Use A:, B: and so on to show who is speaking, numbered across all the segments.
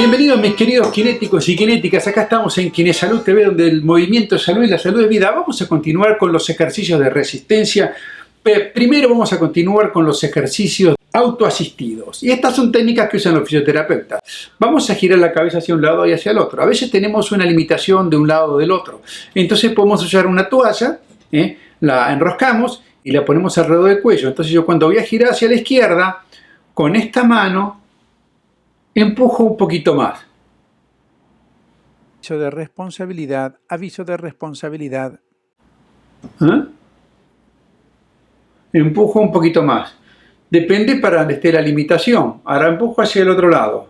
A: Bienvenidos mis queridos kinéticos y kinéticas, acá estamos en Kinesalud TV donde el movimiento es salud y la salud es vida. Vamos a continuar con los ejercicios de resistencia. Primero vamos a continuar con los ejercicios autoasistidos. Y estas son técnicas que usan los fisioterapeutas. Vamos a girar la cabeza hacia un lado y hacia el otro. A veces tenemos una limitación de un lado o del otro. Entonces podemos usar una toalla, ¿eh? la enroscamos y la ponemos alrededor del cuello. Entonces yo cuando voy a girar hacia la izquierda, con esta mano Empujo un poquito más.
B: Aviso de responsabilidad, aviso de responsabilidad.
A: ¿Eh? Empujo un poquito más. Depende para donde esté la limitación. Ahora empujo hacia el otro lado.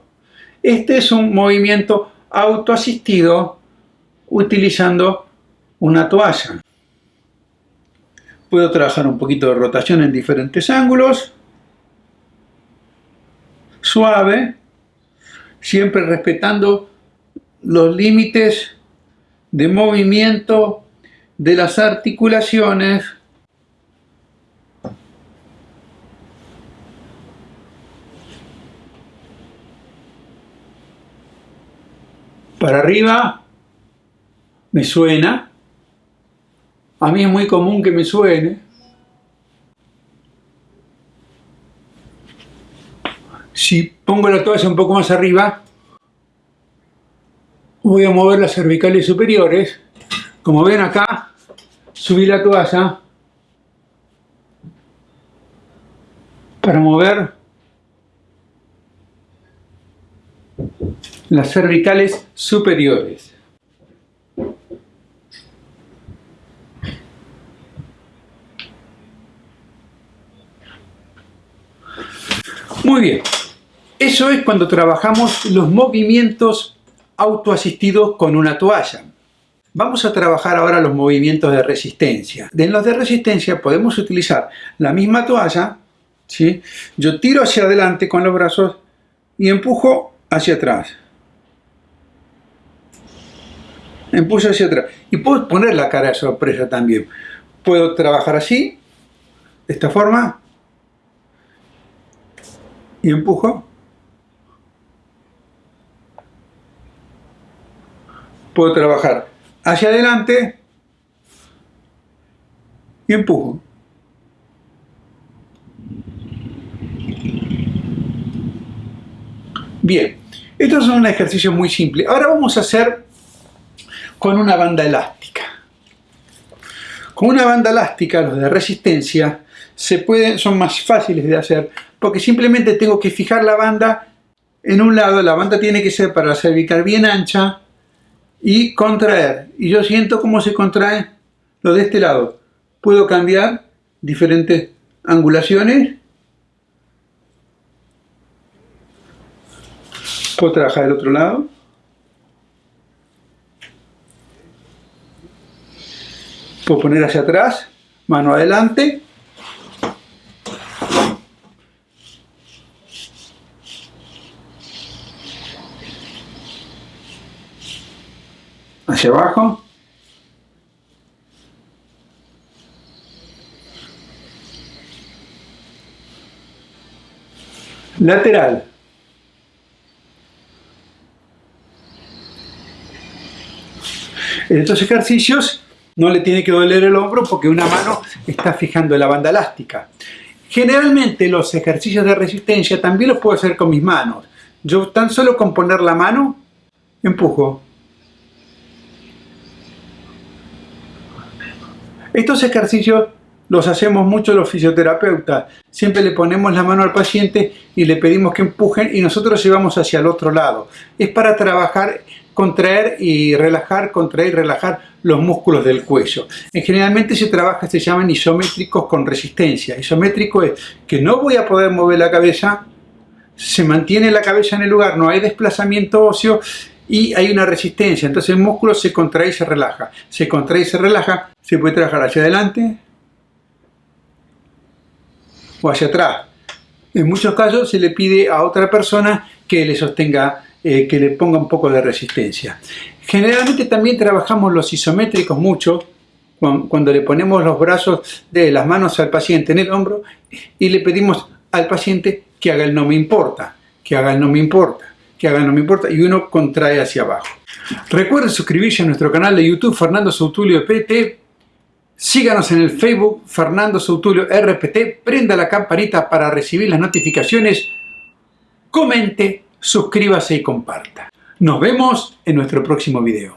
A: Este es un movimiento autoasistido utilizando una toalla. Puedo trabajar un poquito de rotación en diferentes ángulos. Suave siempre respetando los límites de movimiento de las articulaciones. Para arriba me suena. A mí es muy común que me suene pongo la toalla un poco más arriba, voy a mover las cervicales superiores. Como ven acá, subí la toalla para mover las cervicales superiores. Muy bien. Eso es cuando trabajamos los movimientos autoasistidos con una toalla. Vamos a trabajar ahora los movimientos de resistencia. En los de resistencia podemos utilizar la misma toalla. ¿sí? Yo tiro hacia adelante con los brazos y empujo hacia atrás. Empujo hacia atrás. Y puedo poner la cara de sorpresa también. Puedo trabajar así, de esta forma, y empujo puedo trabajar hacia adelante y empujo. Bien, esto es un ejercicio muy simple. Ahora vamos a hacer con una banda elástica. Con una banda elástica, los de resistencia, se pueden, son más fáciles de hacer porque simplemente tengo que fijar la banda en un lado, la banda tiene que ser para cervical bien ancha y contraer. Y yo siento cómo se contrae lo de este lado. Puedo cambiar diferentes angulaciones. Puedo trabajar el otro lado. Puedo poner hacia atrás, mano adelante. Hacia abajo. Lateral. En estos ejercicios no le tiene que doler el hombro porque una mano está fijando la banda elástica. Generalmente los ejercicios de resistencia también los puedo hacer con mis manos. Yo tan solo con poner la mano, empujo. Estos ejercicios los hacemos mucho los fisioterapeutas. Siempre le ponemos la mano al paciente y le pedimos que empujen y nosotros llevamos hacia el otro lado. Es para trabajar, contraer y relajar, contraer y relajar los músculos del cuello. En generalmente se trabaja, se llaman isométricos con resistencia. Isométrico es que no voy a poder mover la cabeza, se mantiene la cabeza en el lugar, no hay desplazamiento óseo y hay una resistencia, entonces el músculo se contrae y se relaja. Se contrae y se relaja, se puede trabajar hacia adelante o hacia atrás. En muchos casos se le pide a otra persona que le sostenga, eh, que le ponga un poco de resistencia. Generalmente también trabajamos los isométricos mucho, cuando le ponemos los brazos de las manos al paciente en el hombro y le pedimos al paciente que haga el no me importa, que haga el no me importa que hagan no me importa, y uno contrae hacia abajo. Recuerden suscribirse a nuestro canal de YouTube Fernando Sautulio PT. Síganos en el Facebook Fernando Sautulio RPT. Prenda la campanita para recibir las notificaciones. Comente, suscríbase y comparta. Nos vemos en nuestro próximo video.